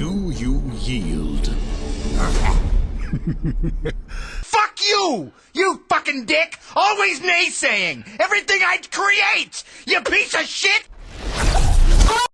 Do you yield? Fuck you! You fucking dick! Always naysaying! Everything I create! You piece of shit!